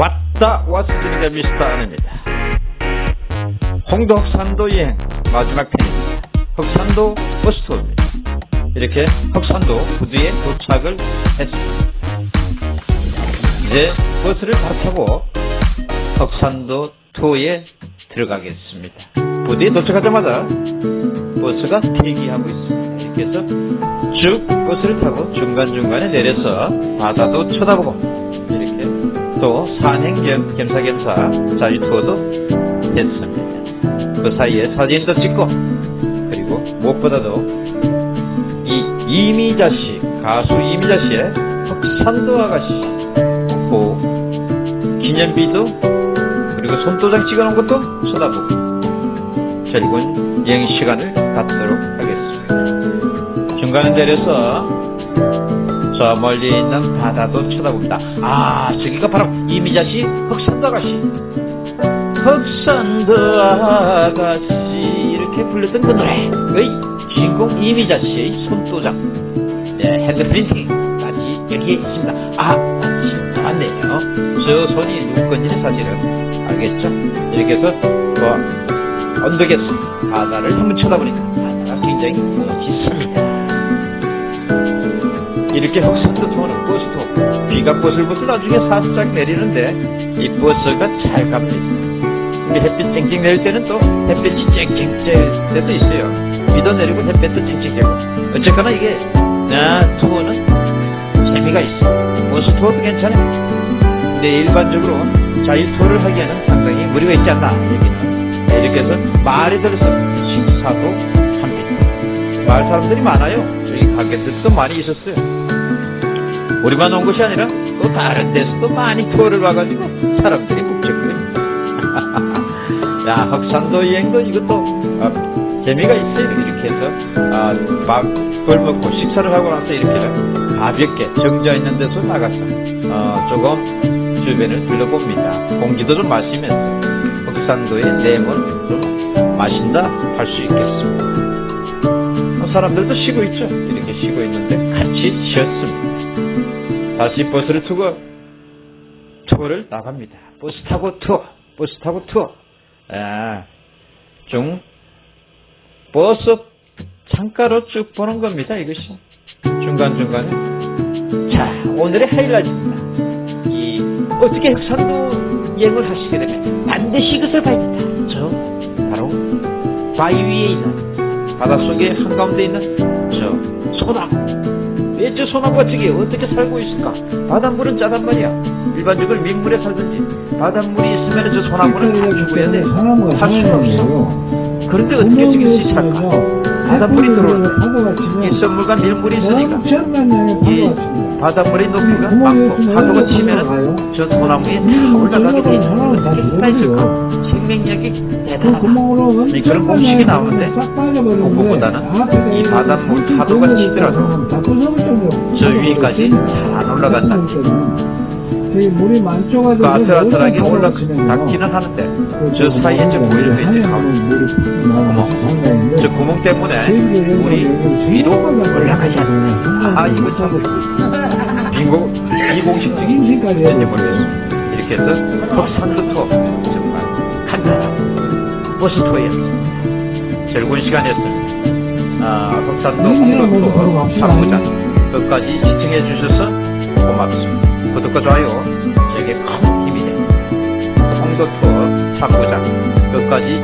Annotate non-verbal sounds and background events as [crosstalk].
왔다 왔으니까 미스터 아닙니다 홍도 흑산도 여행 마지막 편입니다. 흑산도 버스투어입니다 이렇게 흑산도 부두에 도착을 했습니다. 이제 버스를 다 타고 흑산도 투어에 들어가겠습니다. 부두에 도착하자마자 버스가 대기하고 있습니다. 이렇게 해서 쭉 버스를 타고 중간중간에 내려서 바다도 쳐다보고 이렇게 또 산행 겸, 겸사겸사 자유 투어도 됐습니다. 그 사이에 사진도 찍고 그리고 무엇보다도 이 이미자 씨 가수 이미자 씨의 흑산도 아가씨 그 기념비도 그리고 손도장 찍어놓은 것도 쳐다보고 즐거운 여행 시간을 갖도록 하겠습니다. 중간에 내려서 저 멀리 있는 바다도 쳐다봅니다. 아, 저기가 바로 이미자씨 흑산도 아가씨. 흑산도 아가씨 이렇게 불렀던 그 노래의 주인공 이미자씨의 손도장 네, 핸드프린팅까지 여기에 있습니다. 아, 맞네요. 저 손이 누구 건지는 사실은 알겠죠? 해서 뭐 언덕에서 바다를 한번 쳐다보니까 바다가 굉장히 멋있습니다. 이렇게 흑산도 통하는 버스도 비가 보슬보슬 나중에 살짝 내리는데 이 버스가 잘 갑니다. 햇빛 쨍쨍 내릴 때는 또 햇빛이 쨍쨍 쬐 때도 있어요. 비도 내리고 햇빛도 쨍쨍 쬐고 어쨌거나 이게 아, 투어는 재미가 있어. 버스 투어도 괜찮아. 근데 일반적으로 자유 투어를 하기에는 상당히 무리가 있지 않나 여기는 네, 이렇게 해서 말이 들어서 식사도 합니다. 마을 사람들이 많아요. 여기 가게들도 많이 있었어요. 우리만 온 것이 아니라 또 다른 데서도 많이 투어를 와가지고 사람들이 묵직거립니다. [laughs] 야 흑산도 여행도 이것도 어, 재미가 있어요. 이렇게 해서 아, 밥을 먹고 식사를 하고 나서 이렇게 가볍게 정자 있는 데서 나가서 어, 조금 주변을 둘러봅니다. 공기도 좀 마시면서 흑산도의 내몬 좀 마신다 할 수 있겠습니다. 어, 사람들도 쉬고 있죠. 이렇게 쉬고 있는데 같이 쉬었습니다. 다시 버스를 타고 투어를 나갑니다. 버스 타고 투어, 버스 타고 투어. 아, 중 버스 창가로 쭉 보는 겁니다. 이것이 중간 중간에. 자, 오늘의 하이라이트입니다. 이 어떻게 흑산도 여행을 하시게 되면 반드시 이것을 봐야 된다. 저 바로 바위 위에 있는 바닷속에 한가운데 있는 저 소나무. 왜저 소나무가 저기 어떻게 살고 있을까? 바닷물은 짜단 말이야. 일반적으로 민물에 살든지 바닷물이 있으면 저 소나무는 다 죽어야 돼. 살 수가 없어. 그런데 어떻게 저기 살까? 바닷물이 들어오는데 이 썰물과 밀물이 있으니까 이 바닷물의 높이가 많고 파도가 치면은 저 소나무에 다 올라가게 돼 있는 있을까? 생명력이 대단하다. 이 그런 공식이 나오는데 그거보다는 이 바닷물 파도가 치더라도 저 위까지 잘안 올라간다 는 물이 많죠가지고 그 아슬아슬하게 올라 닿기는 하는데 저 사이에 저 보이는 거 있죠? 구멍. 저 구멍 때문에 물이 위로 올라가지 않는다. 아 이거 참 비공 비공식적인 왠지 모르겠어. 이렇게 해서 투어 정말 간단한 버스 투어였습니다. 즐거운 시간이었습니다. 아, 흑산도 투어 3부장 끝까지 시청해 주셔서 고맙습니다. 구독과 좋아요 제게 큰 힘이 됩니다. 홍도 투어 3부장 끝까지